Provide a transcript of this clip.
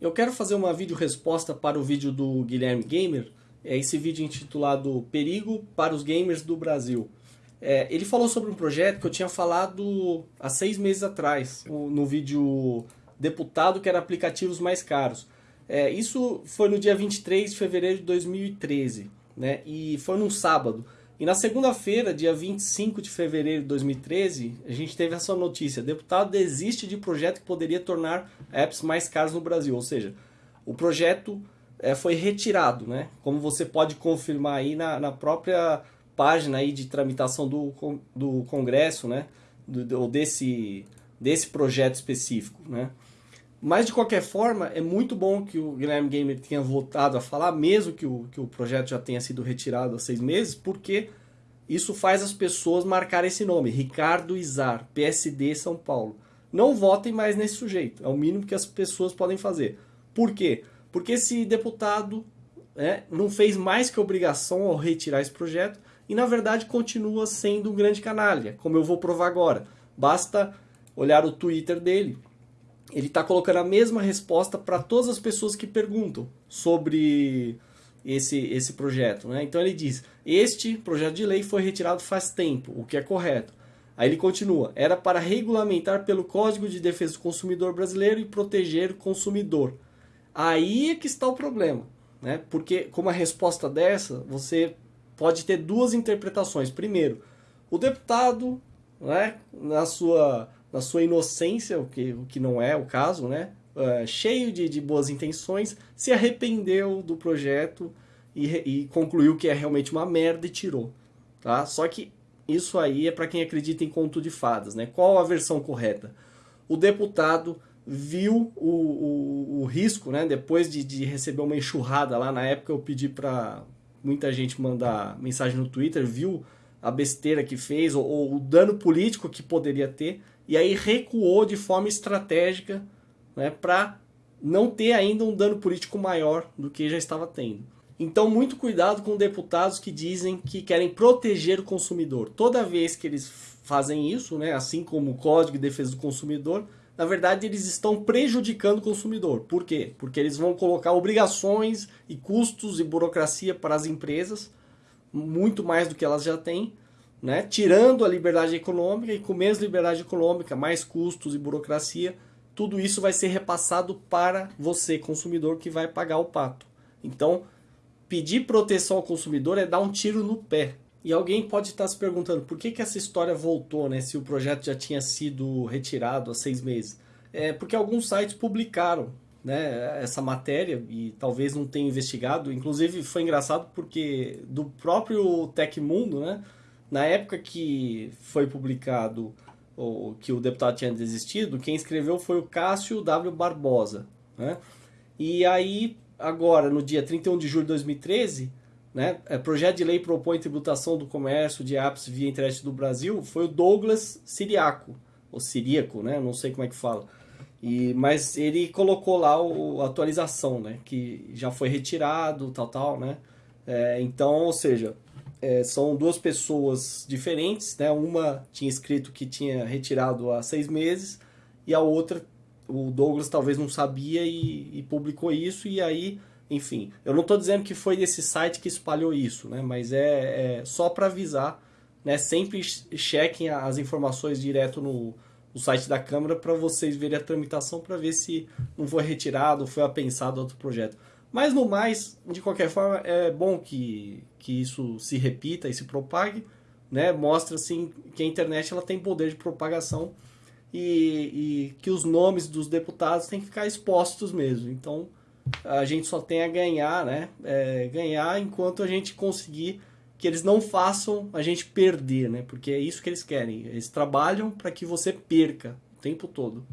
Eu quero fazer uma vídeo resposta para o vídeo do Guilherme Gamer, é esse vídeo intitulado Perigo para os Gamers do Brasil. É, ele falou sobre um projeto que eu tinha falado há seis meses atrás, no vídeo Deputado, que era aplicativos mais caros. É, isso foi no dia 23 de fevereiro de 2013, né? e foi num sábado. E na segunda-feira, dia 25 de fevereiro de 2013, a gente teve essa notícia. Deputado desiste de projeto que poderia tornar apps mais caros no Brasil. Ou seja, o projeto é, foi retirado, né? Como você pode confirmar aí na, na própria página aí de tramitação do, do Congresso, né? Do, desse, desse projeto específico, né? Mas, de qualquer forma, é muito bom que o Guilherme Gamer tenha voltado a falar, mesmo que o, que o projeto já tenha sido retirado há seis meses, porque isso faz as pessoas marcar esse nome, Ricardo Izar, PSD São Paulo. Não votem mais nesse sujeito, é o mínimo que as pessoas podem fazer. Por quê? Porque esse deputado né, não fez mais que obrigação ao retirar esse projeto e, na verdade, continua sendo um grande canalha, como eu vou provar agora. Basta olhar o Twitter dele, ele está colocando a mesma resposta para todas as pessoas que perguntam sobre esse, esse projeto. Né? Então ele diz, este projeto de lei foi retirado faz tempo, o que é correto. Aí ele continua, era para regulamentar pelo Código de Defesa do Consumidor Brasileiro e proteger o consumidor. Aí é que está o problema, né? porque com uma resposta dessa, você pode ter duas interpretações. Primeiro, o deputado, né, na sua na sua inocência, o que, o que não é o caso, né? Uh, cheio de, de boas intenções, se arrependeu do projeto e, e concluiu que é realmente uma merda e tirou. Tá? Só que isso aí é para quem acredita em conto de fadas. Né? Qual a versão correta? O deputado viu o, o, o risco, né? depois de, de receber uma enxurrada lá, na época eu pedi para muita gente mandar mensagem no Twitter, viu a besteira que fez, ou, ou, o dano político que poderia ter, e aí recuou de forma estratégica né, para não ter ainda um dano político maior do que já estava tendo. Então, muito cuidado com deputados que dizem que querem proteger o consumidor. Toda vez que eles fazem isso, né, assim como o Código de Defesa do Consumidor, na verdade eles estão prejudicando o consumidor. Por quê? Porque eles vão colocar obrigações e custos e burocracia para as empresas, muito mais do que elas já têm, né? tirando a liberdade econômica e com menos liberdade econômica, mais custos e burocracia, tudo isso vai ser repassado para você, consumidor, que vai pagar o pato. Então, pedir proteção ao consumidor é dar um tiro no pé. E alguém pode estar se perguntando por que, que essa história voltou, né, se o projeto já tinha sido retirado há seis meses. É porque alguns sites publicaram né, essa matéria e talvez não tenham investigado. Inclusive foi engraçado porque do próprio Tecmundo, né, na época que foi publicado ou que o deputado tinha desistido, quem escreveu foi o Cássio W. Barbosa. Né? E aí, agora, no dia 31 de julho de 2013, né, é, projeto de lei propõe tributação do comércio de apps via internet do Brasil, foi o Douglas Siriaco, ou Siríaco, né, não sei como é que fala. E, mas ele colocou lá o, a atualização, né, que já foi retirado, tal, tal, né. É, então, ou seja, é, são duas pessoas diferentes, né? Uma tinha escrito que tinha retirado há seis meses e a outra, o Douglas talvez não sabia e, e publicou isso e aí, enfim, eu não estou dizendo que foi desse site que espalhou isso, né? Mas é, é só para avisar, né? Sempre chequem as informações direto no, no site da Câmara para vocês verem a tramitação para ver se não foi retirado, foi apensado outro projeto. Mas no mais, de qualquer forma, é bom que, que isso se repita e se propague, né? Mostra assim que a internet ela tem poder de propagação e, e que os nomes dos deputados têm que ficar expostos mesmo. Então a gente só tem a ganhar, né? É, ganhar enquanto a gente conseguir que eles não façam a gente perder, né? Porque é isso que eles querem. Eles trabalham para que você perca o tempo todo.